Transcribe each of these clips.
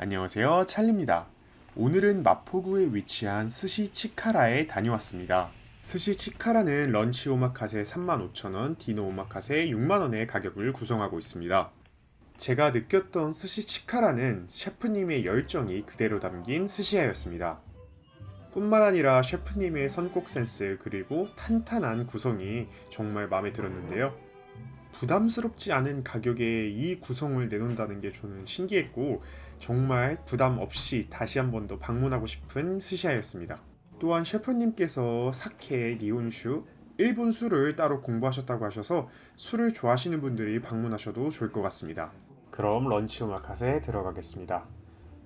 안녕하세요. 찰리입니다. 오늘은 마포구에 위치한 스시 치카라에 다녀왔습니다. 스시 치카라는 런치 오마카세 35,000원, 디너 오마카세 6만원의 가격을 구성하고 있습니다. 제가 느꼈던 스시 치카라는 셰프님의 열정이 그대로 담긴 寿司屋였습니다. 뿐만 아니라 셰프님의 선곡 센스 그리고 탄탄한 구성이 정말 마음에 들었는데요. 부담스럽지 않은 가격에 이 구성을 내놓는다는 게 저는 신기했고 정말 부담 없이 다시 한 번 더 방문하고 싶은 스시야였습니다. 또한 셰프님께서 사케, 리온슈, 일본 술을 따로 공부하셨다고 하셔서 술을 좋아하시는 분들이 방문하셔도 좋을 것 같습니다. 그럼 런치 오마카세 들어가겠습니다.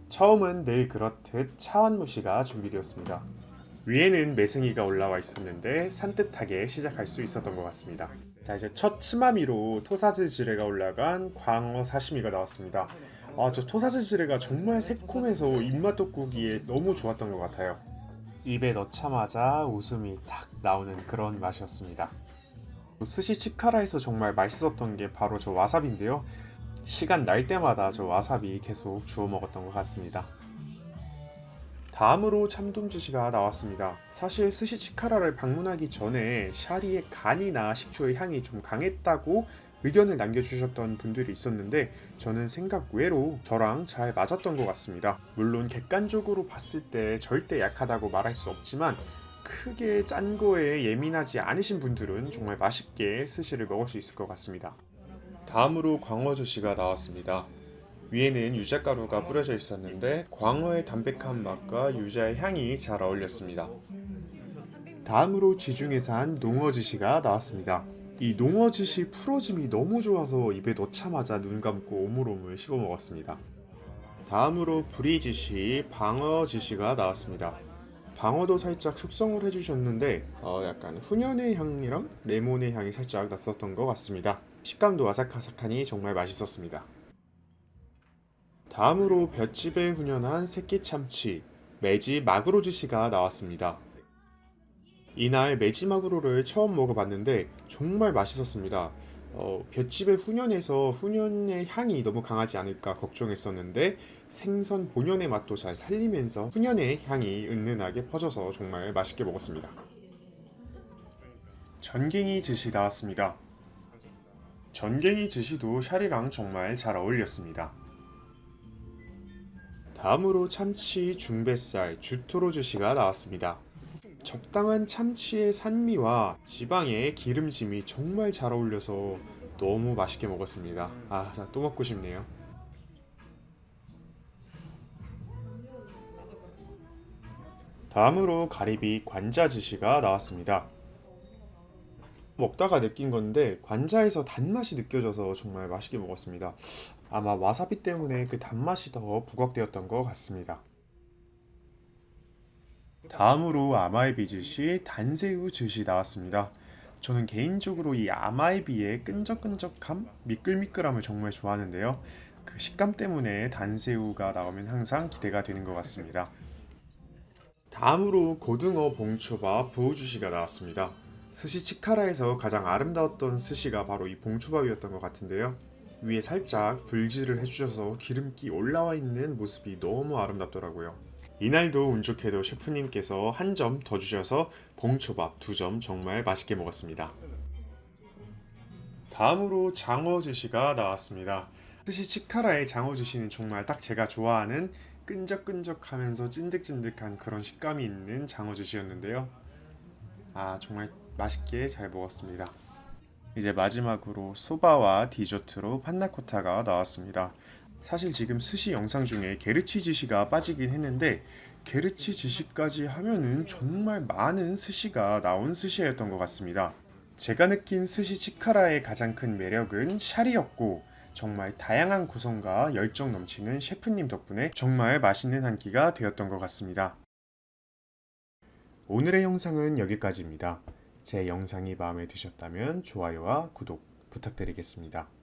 처음은 늘 그렇듯 차원무시가 준비되었습니다. 위에는 매생이가 올라와 있었는데 산뜻하게 시작할 수 있었던 것 같습니다. 자 이제 첫 치마미로 토사즈 지레가 올라간 광어 사시미가 나왔습니다. 아 저 토사즈 지레가 정말 새콤해서 입맛 돋구기에 너무 좋았던 것 같아요. 입에 넣자마자 웃음이 탁 나오는 그런 맛이었습니다. 스시 치카라에서 정말 맛있었던 게 바로 저 와사비인데요. 시간 날 때마다 저 와사비 계속 주워 먹었던 것 같습니다. 다음으로 참돔주시가 나왔습니다. 사실 스시치카라를 방문하기 전에 샤리의 간이나 식초의 향이 좀 강했다고 의견을 남겨주셨던 분들이 있었는데 저는 생각 외로 저랑 잘 맞았던 것 같습니다. 물론 객관적으로 봤을 때 절대 약하다고 말할 수 없지만 크게 짠 거에 예민하지 않으신 분들은 정말 맛있게 스시를 먹을 수 있을 것 같습니다. 다음으로 광어주시가 나왔습니다. 위에는 유자가루가 뿌려져 있었는데 광어의 담백한 맛과 유자의 향이 잘 어울렸습니다. 다음으로 지중해서 한 농어지시가 나왔습니다. 이 농어지시 풀어짐이 너무 좋아서 입에 넣자마자 눈 감고 오물오물 씹어 먹었습니다. 다음으로 브리지시, 방어지시가 나왔습니다. 방어도 살짝 숙성을 해주셨는데 어, 약간 훈연의 향이랑 레몬의 향이 살짝 났었던 것 같습니다. 식감도 아삭아삭하니 정말 맛있었습니다. 다음으로 볏집에 훈연한 새끼 참치 매지 마구로즈시가 나왔습니다. 이날 매지 마구로를 처음 먹어봤는데 정말 맛있었습니다. 어, 볏집의 훈연에서 훈연의 향이 너무 강하지 않을까 걱정했었는데 생선 본연의 맛도 잘 살리면서 훈연의 향이 은은하게 퍼져서 정말 맛있게 먹었습니다. 전갱이 즈시 나왔습니다. 전갱이 즈시도 샤리랑 정말 잘 어울렸습니다. 다음으로 참치, 중뱃살, 주토로 즈시가 나왔습니다. 적당한 참치의 산미와 지방의 기름짐이 정말 잘 어울려서 너무 맛있게 먹었습니다. 아, 또 먹고 싶네요. 다음으로 가리비 관자지시가 나왔습니다. 먹다가 느낀 건데 관자에서 단맛이 느껴져서 정말 맛있게 먹었습니다. 아마 와사비 때문에 그 단맛이 더 부각되었던 것 같습니다. 다음으로 아마이비 즈시 단새우 즈시 나왔습니다. 저는 개인적으로 이 아마이비의 끈적끈적함, 미끌미끌함을 정말 좋아하는데요. 그 식감 때문에 단새우가 나오면 항상 기대가 되는 것 같습니다. 다음으로 고등어 봉초밥 부우주시가 나왔습니다. 스시 치카라에서 가장 아름다웠던 스시가 바로 이 봉초밥이었던 것 같은데요. 위에 살짝 불질을 해주셔서 기름기 올라와 있는 모습이 너무 아름답더라고요. 이날도 운 좋게도 셰프님께서 한 점 더 주셔서 봉초밥 두 점 정말 맛있게 먹었습니다. 다음으로 장어주시가 나왔습니다. 스시 치카라의 장어주시는 정말 딱 제가 좋아하는 끈적끈적하면서 찐득찐득한 그런 식감이 있는 장어주시였는데요. 아 정말 맛있게 잘 먹었습니다. 이제 마지막으로 소바와 디저트로 panna cotta가 나왔습니다. 사실 지금 스시 영상 중에 게르치 스시가 빠지긴 했는데 게르치 스시까지 하면은 정말 많은 스시가 나온 스시였던 것 같습니다. 제가 느낀 스시 치카라의 가장 큰 매력은 シャリ였고 정말 다양한 구성과 열정 넘치는 셰프님 덕분에 정말 맛있는 한 끼가 되었던 것 같습니다. 오늘의 영상은 여기까지입니다. 제 영상이 마음에 드셨다면 좋아요와 구독 부탁드리겠습니다.